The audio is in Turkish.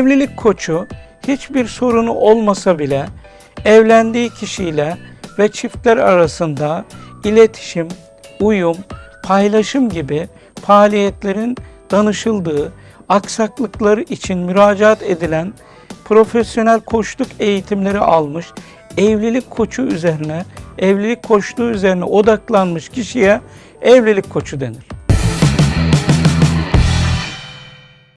Evlilik koçu hiçbir sorunu olmasa bile evlendiği kişiyle ve çiftler arasında iletişim, uyum, paylaşım gibi faaliyetlerin danışıldığı, aksaklıkları için müracaat edilen profesyonel koçluk eğitimleri almış, evlilik koçu üzerine, evlilik koçluğu üzerine odaklanmış kişiye evlilik koçu denir.